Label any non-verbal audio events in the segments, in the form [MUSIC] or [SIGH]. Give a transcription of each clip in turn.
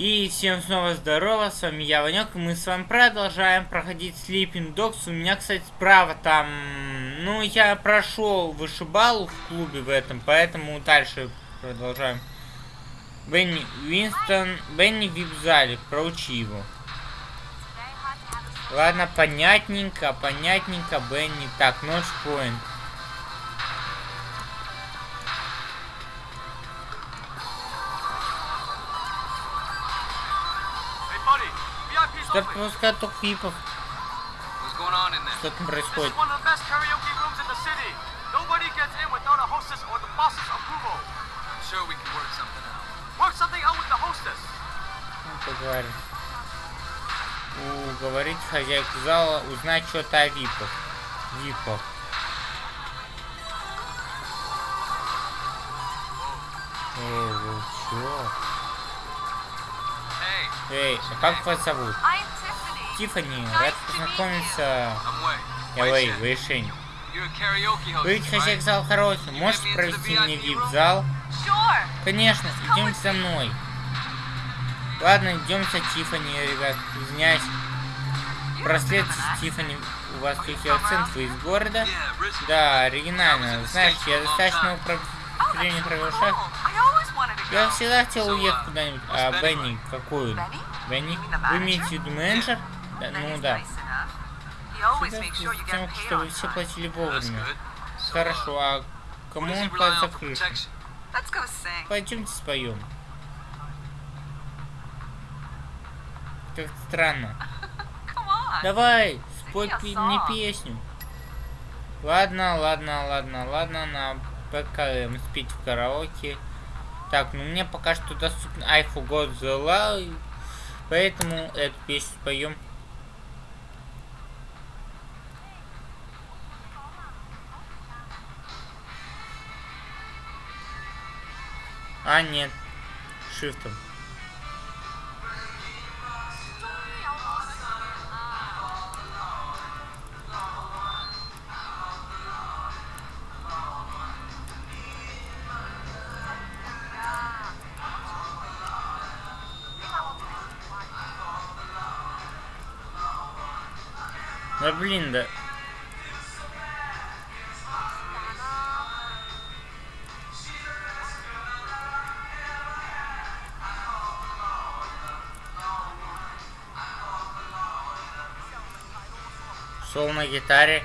И всем снова здорово, с вами я, Ванек, и мы с вами продолжаем проходить Sleeping Dogs. У меня, кстати, справа там, ну, я прошел вышибалу в клубе в этом, поэтому дальше продолжаем. Бенни Уинстон, Бенни в вип-зале, проучи его. Ладно, понятненько, понятненько, Бенни. Так, ночь point. Что пропускают только випов? Что там происходит? Ну, поговорим. Уговорить хозяйку зала узнать что-то о випах. Випах. О, чё? Эй, а как вас зовут? Тиффани, рад познакомиться. Я Вэй, Вэйшень. Вы ведь хозяйка зал караоке. Можете провести мне вип-зал? Конечно, идемте за мной. Ладно, идем за Тиффани, ребят. Извиняюсь. Прослед Тиффани. У вас акцент? Вы из города? Да, оригинально. Знаешь, я достаточно времени провел шаг. Я всегда хотел уехать куда-нибудь. А Бенни, какую? Бенни? Вы имеете в виду менеджер? Да, ну да. Всегда тем, чтобы все платили вовремя. Хорошо, а кому он платит за крышу? Пойдемте споем. Как странно. [LAUGHS] Давай, спой мне песню. Ладно, ладно, ладно, ладно, на ПКМ спить в караоке. Так, ну мне пока что доступен I Forgot the Love, поэтому эту песню споем. А, нет. Шифтом. Да блин, да. На гитаре.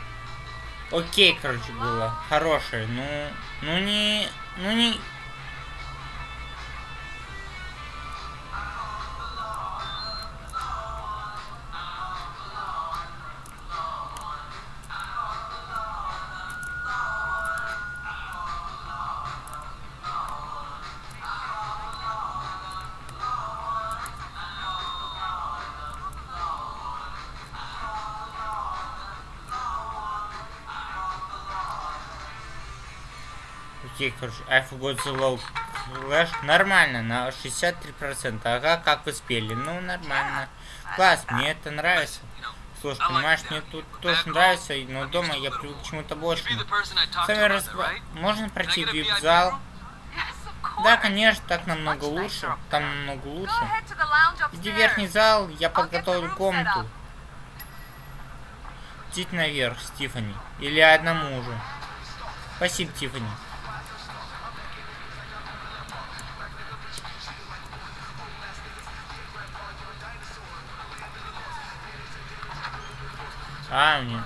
Окей, короче, было. Хорошее. Ну, ну не... Ну не... Окей, короче, the low flash. Нормально, на 63%. Ага, как вы спели. Ну, нормально. Класс, мне это нравится. Слушай, понимаешь, мне тут тоже нравится, но дома я привык к чему-то большему. Сами раз... Можно пройти в вип-зал? Да, конечно, так намного лучше. Там намного лучше. Иди в верхний зал, я подготовлю комнату. Идите наверх, Стифани. Или одному уже. Спасибо, Тифани. А, мне.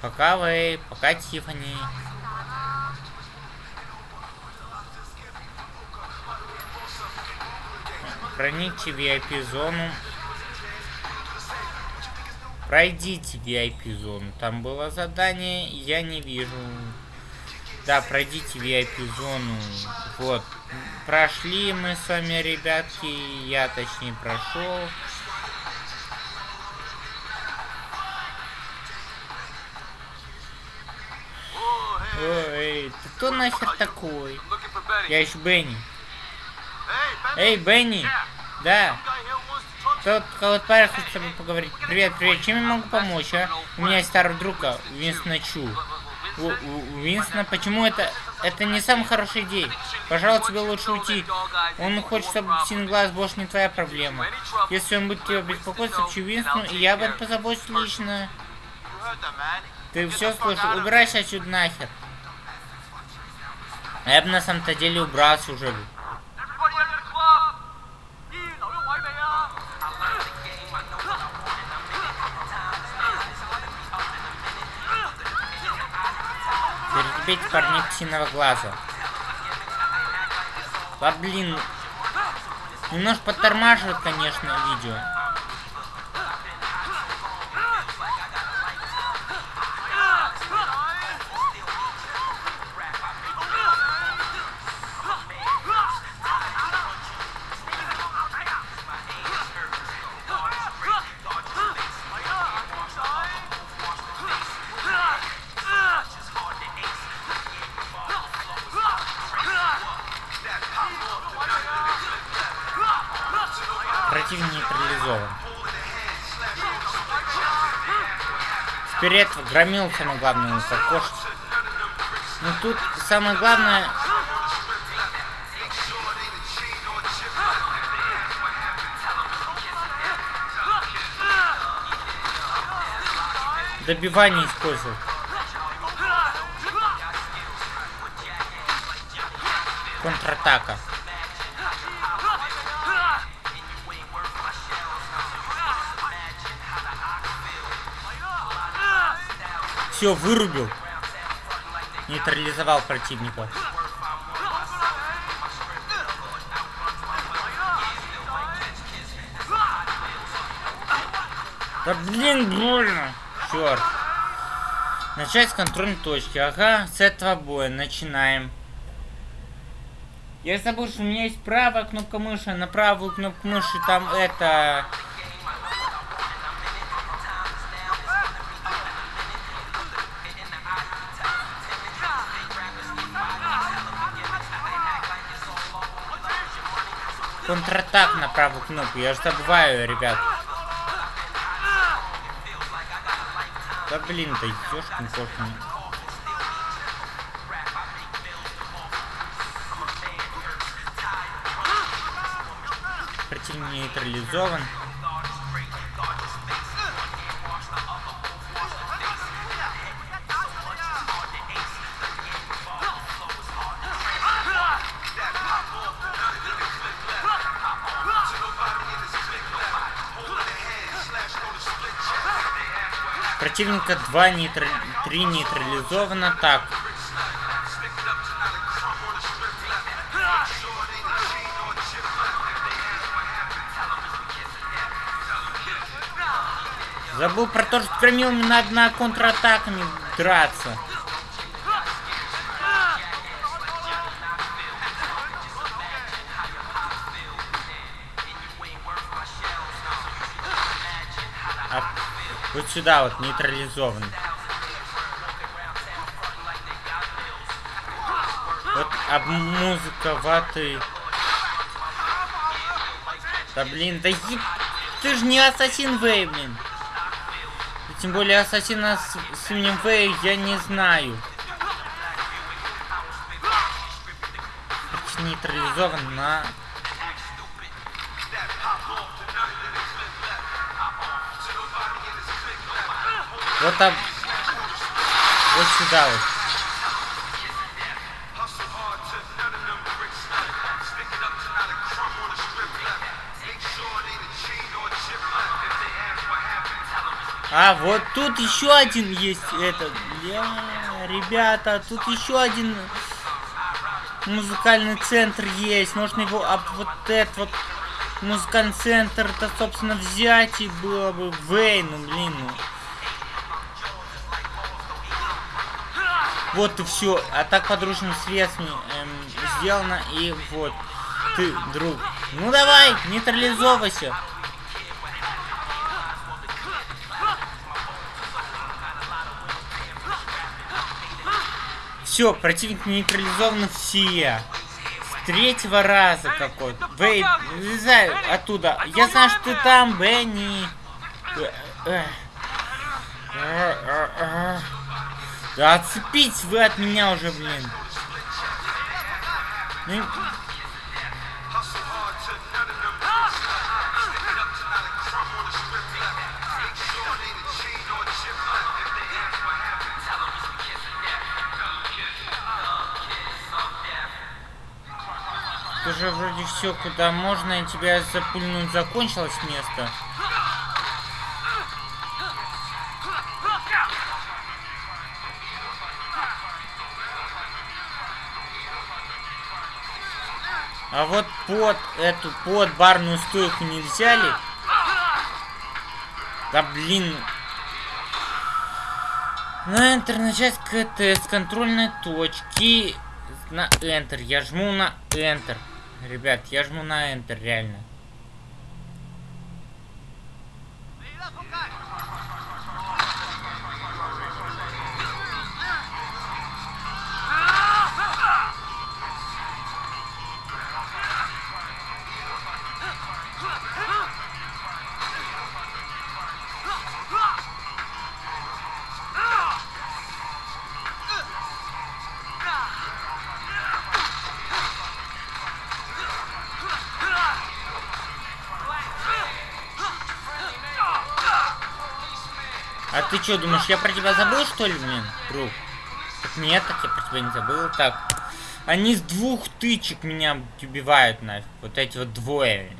Пока вы, пока Тифани. Проникьте в VIP-зону. Пройдите VIP-зону. Там было задание, я не вижу. Да, пройдите VIP-зону. Вот. Прошли мы с вами, ребятки. Я, точнее, прошел. Ой, ты кто нахер такой? Я еще Бенни. Эй, Бенни! Да. Тот кого-то парень хочет с тобой поговорить. Привет, привет, чем я могу помочь, а? У меня есть старый друг, а, Винстона Чу. У, Винстона, почему это... Это не самая хорошая идея. Пожалуй, тебе лучше уйти. Он хочет, чтобы Синглаз больше не твоя проблема. Если он будет тебя беспокоить, сообщи Винстону, и я об этом позабочусь лично. Ты все слышал? Убирайся отсюда нахер. Я бы на самом-то деле убрался уже. Перебить парней псиного глаза. А блин. Немножко подтормаживает, конечно, видео. Нейтрализован. Вперед громил самое главное укокошить. Ну тут самое главное... Добивание использовал. Контратака. Все, вырубил. Нейтрализовал противника. Да блин, больно. Черт. Начать с контрольной точки. Ага, с этого боя начинаем. Я забыл, что у меня есть правая кнопка мыши, на правую кнопку мыши там это... Контратак на правую кнопку, я же забываю, ребят. Да блин, да ёшкин кошкин. Противник нейтрализован. Противника 2 нейтр... 3 нейтрализовано. Так. Забыл про то, что кромил не надо на контратаками драться. Вот сюда вот нейтрализован. Вот об музыка ваты. Да блин, да еб... Ты же не Ассасин Вэй, блин. И тем более Ассасина с, с именем Вэй я не знаю. Нейтрализован на... Вот там... Вот сюда вот. А, вот тут еще один есть этот. Ребята, тут еще один музыкальный центр есть. Можно его об вот этот вот музыкальный центр, это, собственно, взять и было бы Вейн, ну, блин, ну. Вот и все. А так подручными средствами эм, сделано. И вот. Ты, друг. Ну давай, нейтрализовывайся. Все, противник нейтрализованы все. третьего раза какой-то. Вей, вылезай оттуда. Я знаю, что ты там, Бенни. Да отцепитесь вы от меня уже, блин. Ну... Уже вроде все, куда можно, и тебя запульнуть закончилось место. А вот под эту, под барную стойку не взяли? Да блин. На Enter начать КТ с контрольной точки. На Enter. Я жму на Enter. Ребят, я жму на Enter, реально. А ты что, думаешь, я про тебя забыл, что ли, блин, друг? Так нет, так я про тебя не забыл. Так, они с двух тычек меня убивают нафиг. Вот эти вот двое.